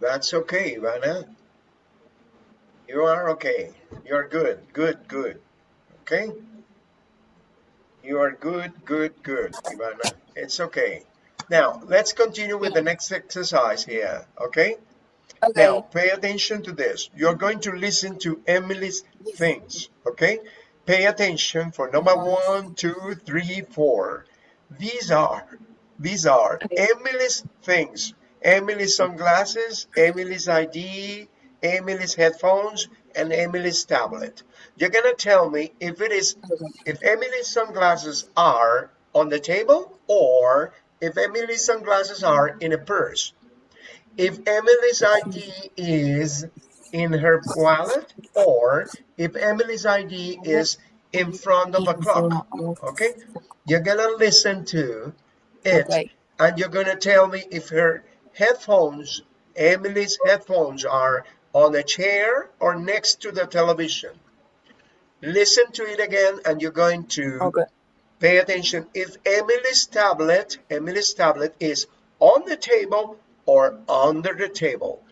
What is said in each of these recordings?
That's okay, Ivana. You are okay. You're good. Good, good. Okay? You are good, good, good, Ivana. It's okay. Now, let's continue with the next exercise here, okay? Okay. Now, pay attention to this. You're going to listen to Emily's things, okay? Pay attention for number one, two, three, four. These are, these are. Emily's things. Emily's sunglasses, Emily's ID, Emily's headphones, and Emily's tablet. You're gonna tell me if it is, if Emily's sunglasses are on the table or if Emily's sunglasses are in a purse. If Emily's ID is in her wallet or if Emily's ID is in front of a clock. Okay? You're gonna listen to it Okay. and you're gonna tell me if her headphones, Emily's headphones are on a chair or next to the television. Listen to it again and you're going to Okay. pay attention if Emily's tablet, Emily's tablet is on the table or under the table.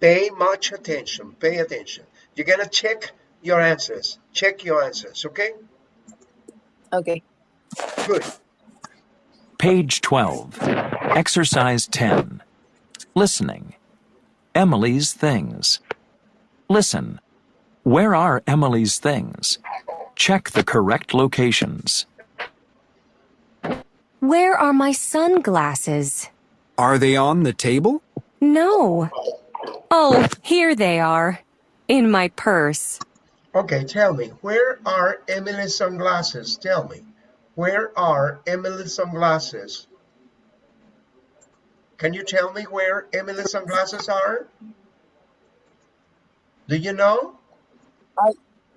Pay much attention, pay attention. You're gonna check your answers, check your answers, okay? Okay. Good. Page 12. Exercise 10. Listening. Emily's things. Listen. Where are Emily's things? Check the correct locations. Where are my sunglasses? Are they on the table? No. Oh, here they are. In my purse. Okay, tell me, where are Emily's sunglasses? Tell me, where are Emily's sunglasses? Can you tell me where Emily's sunglasses are? Do you know?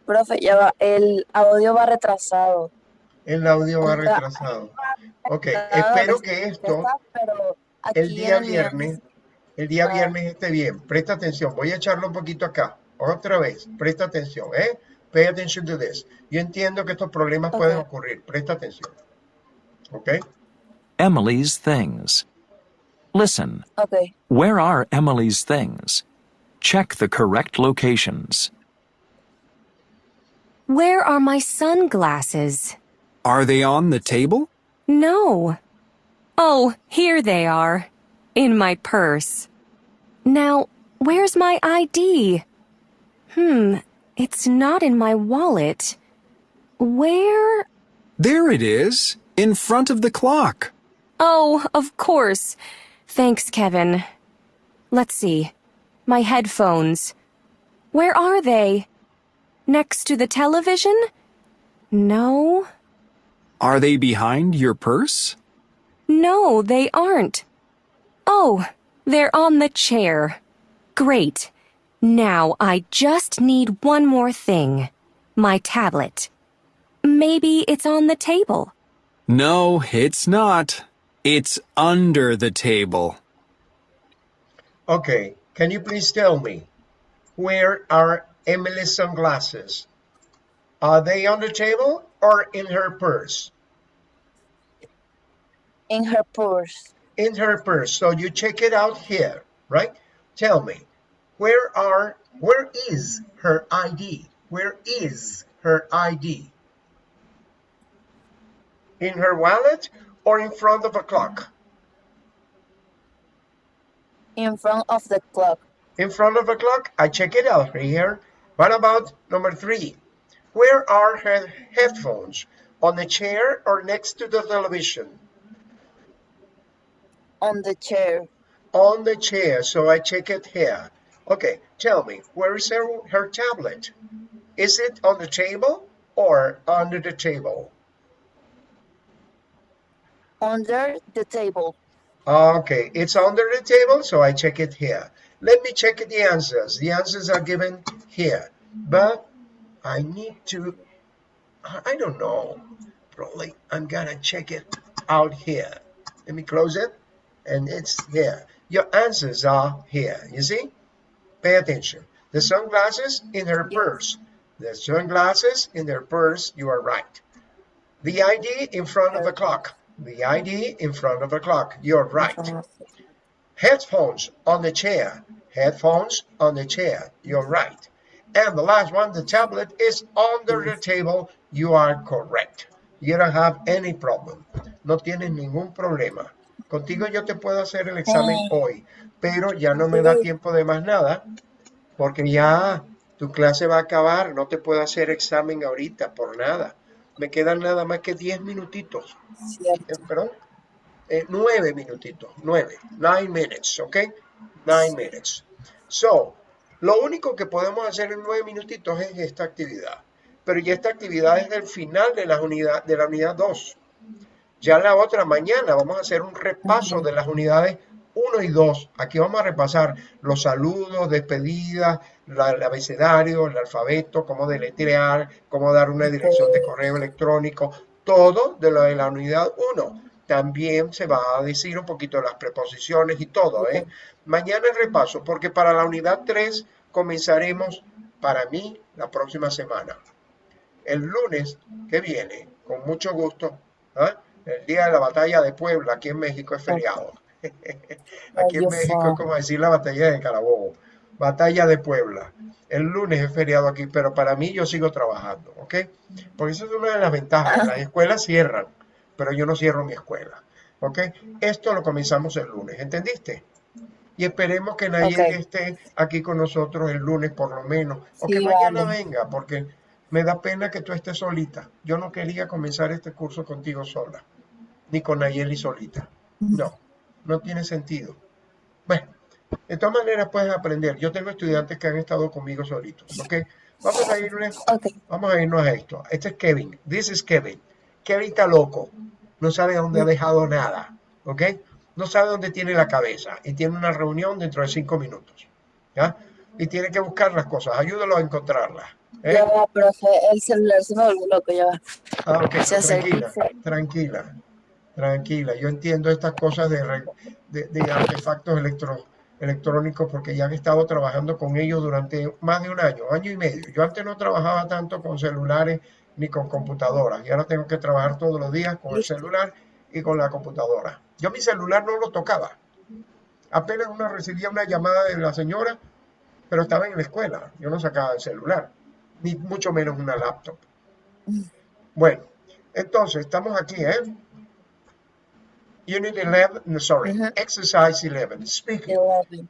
Profe, ya va. El audio va retrasado. El audio va retrasado. Ok, espero que esto el día viernes, el día Ah. viernes esté bien. Presta atención, voy a echarlo un poquito acá. Otra vez, presta atención, ¿eh? Pay attention to this. Yo entiendo que estos problemas pueden Ok. ocurrir. Presta atención. ¿Ok? Emily's things. Listen. Ok. Where are Emily's things? Check the correct locations. Where are my sunglasses? Are they on the table? No. Oh, here they are. In my purse. Now, where's my ID? Hmm, it's not in my wallet. Where? There it is, in front of the clock. Oh, of course. Thanks, Kevin. Let's see. My headphones. Where are they? Next to the television? No. Are they behind your purse? No, they aren't. Oh, they're on the chair. Great. Now I just need one more thing. My tablet. Maybe it's on the table. No, it's not. It's under the table. Okay, can you please tell me where are Emily's sunglasses? Are they on the table or in her purse? In her purse. In her purse. So you check it out here, right? Tell me, where are where is her ID? Where is her ID? In her wallet or in front of a clock? In front of the clock. in front of a clock. I check it out right here. What about number three? Where are her headphones? On the chair or next to the television? On the chair. On the chair, so I check it here. Okay, tell me, where is her, her tablet? Is it on the table or under the table? Under the table. Okay, it's under the table, so I check it here. Let me check the answers. The answers are given here, but I need to, I don't know, probably I'm gonna check it out here. Let me close it, and it's here. Your answers are here, you see? Pay attention. The sunglasses in her purse. The sunglasses in her purse, you are right. The ID in front of the clock. The ID in front of the clock, you're right. Headphones on the chair. Headphones on the chair. You're right. And the last one, the tablet is under the table. You are correct. You don't have any problem. No tienes ningún problema. Contigo yo te puedo hacer el examen hoy, pero ya no me da tiempo de más nada, porque ya tu clase va a acabar. No te puedo hacer examen ahorita por nada. Me quedan nada más que 10 minutitos. Eh, perdón, eh, nueve minutitos, nueve, nine minutes, ¿ok? Nine minutes. So, lo único que podemos hacer en nueve minutitos es esta actividad. Pero ya esta actividad es del final de la unidad, de la unidad 2. Ya la otra mañana vamos a hacer un repaso de las unidades 1 y 2. Aquí vamos a repasar los saludos, despedidas, la- el abecedario, el alfabeto, cómo deletrear, cómo dar una dirección de correo electrónico, todo de lo de la unidad 1. También se va a decir un poquito de las preposiciones y todo, ¿eh? Mañana el repaso, porque para la unidad 3 comenzaremos, para mí, la próxima semana. El lunes que viene, con mucho gusto, ¿ah? el día de la batalla de Puebla, aquí en México es feriado. Aquí en México es como decir la batalla de Carabobo. Batalla de Puebla. El lunes es feriado aquí, pero para mí yo sigo trabajando, ¿ok? Porque esa es una de las ventajas. Las escuelas cierran, pero yo no cierro mi escuela, ¿ok? Esto lo comenzamos el lunes, ¿entendiste? Y esperemos que Nayeli Ok. esté aquí con nosotros el lunes por lo menos, o que mañana vale. venga, porque me da pena que tú estés solita. Yo no quería comenzar este curso contigo sola, ni con Nayeli solita. No, no tiene sentido. Bueno, de todas maneras puedes aprender. Yo tengo estudiantes que han estado conmigo solitos, ¿ok? Vamos a irle, Ok. vamos a irnos a esto. Este es Kevin. This is Kevin. Kevin está loco. No sabe dónde ha dejado nada, ¿ok? No sabe dónde tiene la cabeza y tiene una reunión dentro de cinco minutos, ¿ya? Y tiene que buscar las cosas. Ayúdalo a encontrarlas. ¿eh? Ya va, profe, el celular se me volvió loco, ya va. Ah, ok, Se tranquila, se- tranquila, tranquila. Yo entiendo estas cosas de, re- de, de artefactos electro- electrónicos porque ya han estado trabajando con ellos durante más de un año, año y medio. Yo antes no trabajaba tanto con celulares ni con computadoras y ahora tengo que trabajar todos los días con el celular y con la computadora. Yo mi celular no lo tocaba. Apenas una recibía una llamada de la señora, pero estaba en la escuela. Yo no sacaba el celular, ni mucho menos una laptop. Bueno, entonces estamos aquí, ¿eh? Unit 11, no, sorry, Ujú. exercise 11, speaking. Eleven.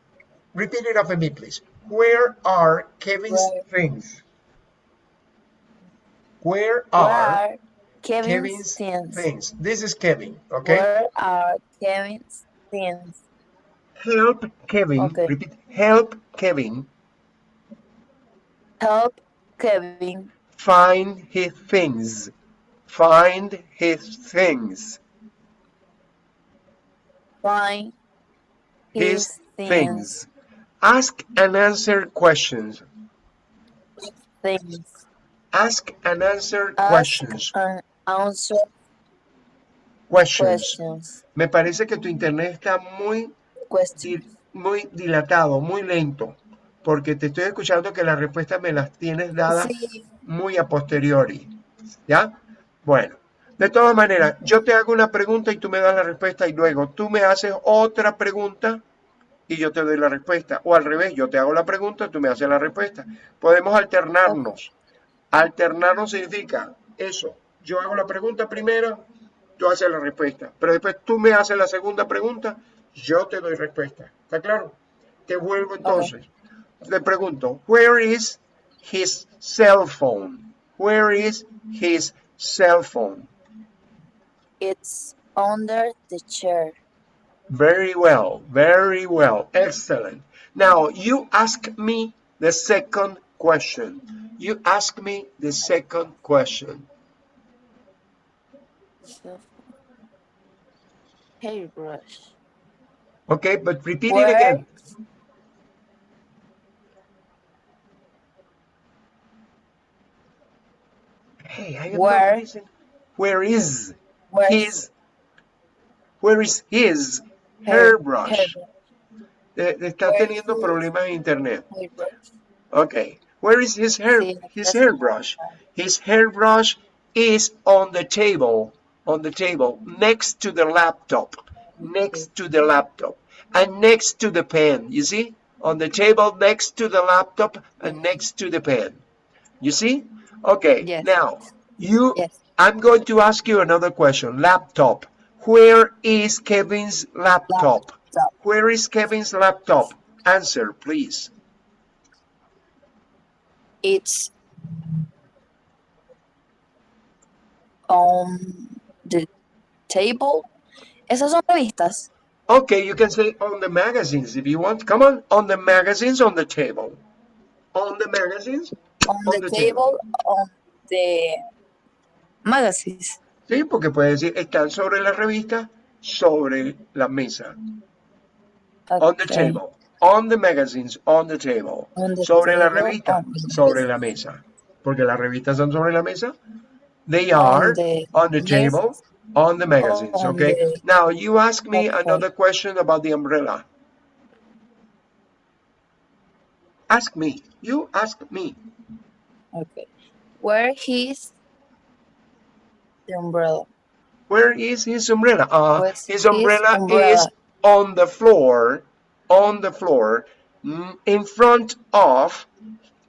Repeat it after me, please. Where are Kevin's things? Where are Where Kevin's Kevin's things? things? This is Kevin, okay? Where are Kevin's things? Help Kevin. Okay. Repeat. Help Kevin Help Kevin find his things. Find his things. Find His things. things. Ask and answer questions. Things. Ask and answer Ask questions. and answer Questions. questions. Me parece que tu internet está muy, di- muy dilatado, muy lento, porque te estoy escuchando que las respuestas me las tienes dadas Sí, muy a posteriori. ¿Ya? Bueno, de todas maneras, yo te hago una pregunta y tú me das la respuesta y luego tú me haces otra pregunta y yo te doy la respuesta. O al revés, yo te hago la pregunta, tú me haces la respuesta. Podemos alternarnos. Alternarnos significa eso. Yo hago la pregunta primero, tú haces la respuesta. Pero después tú me haces la segunda pregunta, yo te doy respuesta. ¿Está claro? Te vuelvo entonces. Le pregunto, where is his cell phone? Where is his cell phone? It's under the chair. Very well, very well, excellent. Now you ask me the second question. You ask me the second question. Hairbrush. Okay, but repeat it again. Hey, I am Where- not listening. Where is Where's his? Where is his hairbrush? hairbrush? Eh, está teniendo problemas en internet. Hairbrush. Okay. Where is his hair? His hairbrush. His hairbrush is on the table. On the table next to the laptop. Next to the laptop. And next to the pen. You see? on the table next to the laptop and next to the pen. You see? Okay, Yes. now you Yes. I'm going to ask you another question. Laptop. Where is Kevin's laptop? Laptop. Where is Kevin's laptop? Answer, please. It's on the table. Esas son revistas. Okay, you can say on the magazines if you want. Come on, on the magazines on the table. On the magazines On On the the table, on the magazines. Sí, porque puede decir, están sobre la revista, sobre la mesa. On the Okay. table. On the magazines, on the table. On the sobre la table, revista, on the sobre la mesa. Porque las revistas están sobre la mesa. They are the on the table, on the magazines, On okay? the- Now, you ask me Okay. another question about the umbrella. Ask me. You ask me. Okay. Where is the umbrella? Where is his umbrella? Uh, his his umbrella, umbrella? is on the floor, on the floor, mm, in front of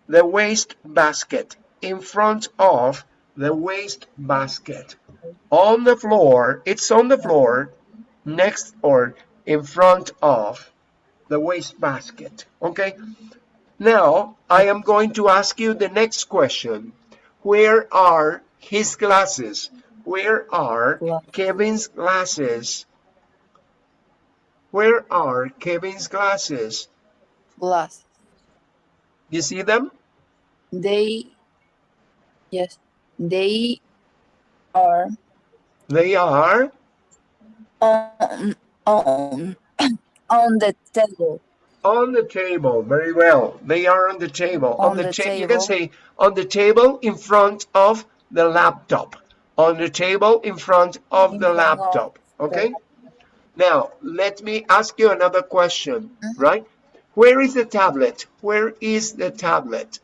the waste basket, in front of the waste basket. On the floor, it's on the floor, next or in front of the waste basket. Okay? Now, I am going to ask you the next question. Where are his glasses? Where are Kevin's glasses? Where are Kevin's glasses? Glass. You see them? They, yes, they are They are um, on on on the table. on the table. Very well. They are on the table. On the, the ta- You can say on the table in front of the laptop. On the table in front of the laptop. Okay? Now, let me ask you another question, mm-hmm. right? Where is the tablet? Where is the tablet?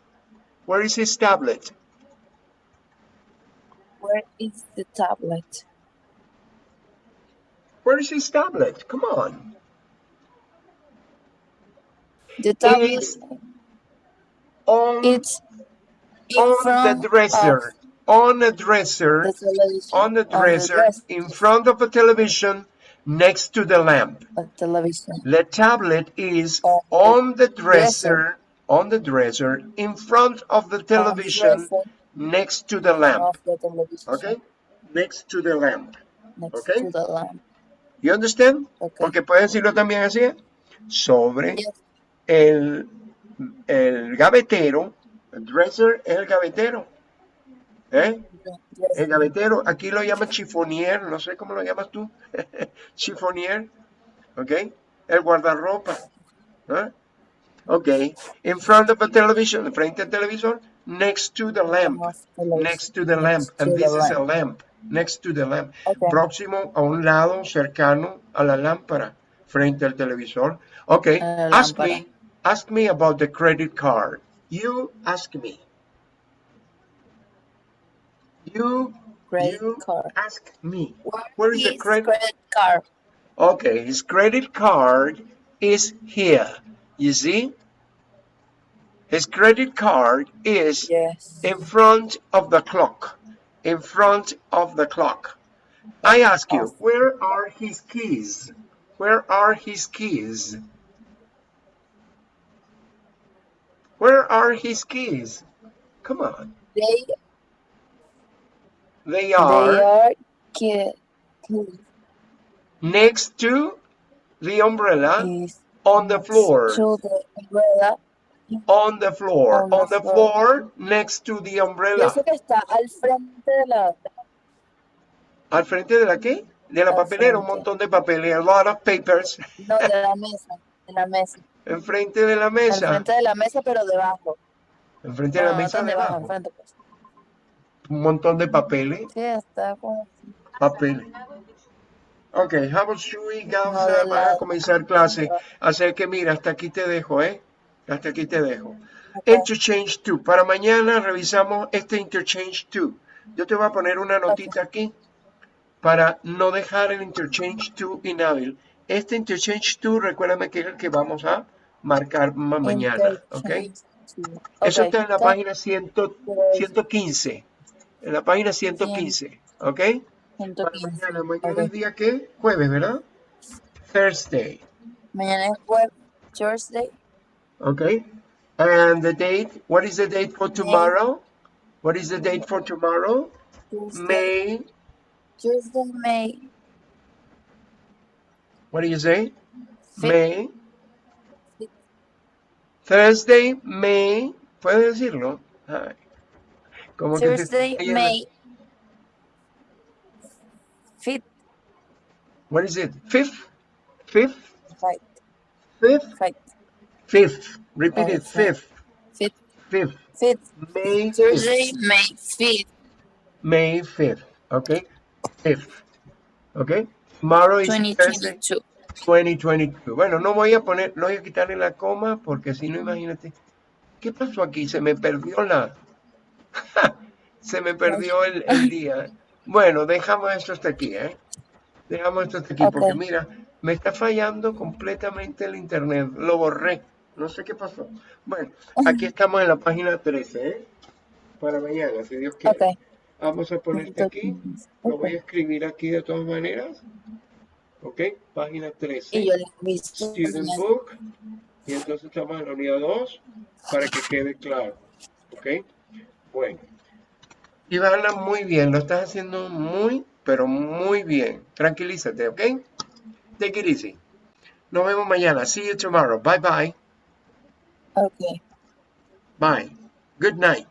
Where is his tablet? Where is the tablet? Where is his tablet? Come on. The tablet. It's on, It's in on front the dresser. On a dresser. On the dresser. In front of a television next to the lamp. The tablet is On the on the dresser. On the dresser in front of the television dresser next to the lamp. The. Okay? Next to the lamp. Next okay. to the lamp. You understand? Okay. Porque pueden decirlo también así. ¿eh? Sobre Yes. el, el gavetero. El dresser es el gavetero. ¿Eh? El gavetero, aquí lo llaman chifonier, no sé cómo lo llamas tú. chifonier. ¿Ok? El guardarropa. ¿eh? Ok. In front of a television, frente al televisor, next to the lamp. Next to the lamp. And the this is a lamp. Next to the lamp. Okay. Próximo a un lado, cercano a la lámpara, frente al televisor. Ok. Ask me, ask me about the credit card. You ask me. You, Credit you card. ask me. Where, Where is the credit? credit card? Okay, his credit card is here. You see? His credit card is Yes. in front of the clock. In front of the clock. I ask you, where are his keys? Where are his keys? Where are his keys? Come on. They They they are are ki- ki- next to the umbrella is on the floor. to the umbrella. On the floor. On the On the floor. floor next to the umbrella. eso que está al frente de la ¿Al frente de la qué? De la Al papelera, un frente. montón de papeles, a lot of papers. no de la mesa, de la mesa. Enfrente de la mesa. frente de la mesa, pero debajo. Enfrente de la No, no mesa debajo, debajo. enfrente pues. Un montón de papeles. Sí, está Papeles. Ok, No, de para la- comenzar clase? Así que mira, hasta aquí te dejo, ¿eh? Hasta aquí te dejo. Interchange 2. Para mañana revisamos este Interchange 2. Yo te voy a poner una notita aquí para no dejar el Interchange 2 inhábil. Este Interchange 2, recuérdame que es el que vamos a marcar ma- mañana, ¿ok? Eso está en la página 100 115. En la página 115, ¿ok? Para mañana, mañana es día qué? Jueves, ¿verdad? Thursday, Mañana es web Thursday. ¿ok? And the date, what is the date for tomorrow? What is the date for tomorrow? Tuesday, May, Tuesday, May. what do you say? Fifth. May, Fifth. Thursday, May, ¿puedes decirlo? Ay, como que Thursday, yendo- May. Fifth, What is it? Fifth? Fifth? right, Fifth? right. Fifth. Repeat it. fifth. Fifth. Fifth, Fifth. May Thursday, 5th. May fifth, May 5th. Okay? Fifth. Okay? Tomorrow is twenty Thursday, twenty-two. 2022. Bueno, no voy a poner, no voy a quitarle la coma porque si no, imagínate. ¿Qué pasó aquí? Se me perdió la. Se me perdió el, el día. Bueno, dejamos esto hasta aquí, ¿eh? Dejamos esto hasta aquí porque Ok. mira, me está fallando completamente el internet. Lo borré. No sé qué pasó. Bueno, aquí estamos en la página 13, ¿eh? Para mañana, si Dios quiere. Ok. Vamos a ponerte aquí. Lo voy a escribir aquí de todas maneras. ¿Ok? Página 13. Y yo le. Student Book. Y entonces estamos en la unidad 2 para que quede claro. ¿Ok? Bueno. Ivana, muy bien. Lo estás haciendo muy, pero muy bien. Tranquilízate, ¿ok? Take it easy. Nos vemos mañana. See you tomorrow. Bye bye. Ok. Bye. Good night.